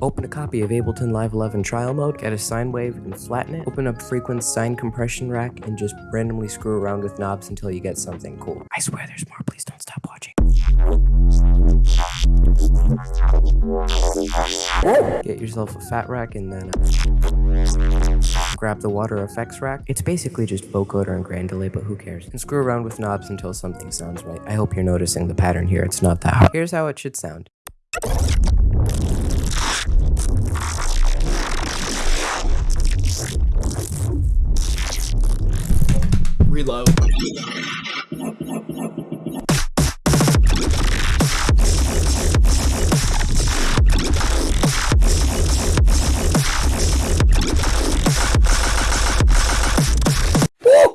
Open a copy of Ableton Live 11 trial mode, get a sine wave and flatten it, open up Frequen's sine compression rack and just randomly screw around with knobs until you get something cool. I swear there's more, please don't stop watching. Get yourself a fat rack and then uh, grab the water effects rack. It's basically just vocoder and Grain Delay, but who cares? And screw around with knobs until something sounds right. I hope you're noticing the pattern here. It's not that hard. Here's how it should sound. Reload.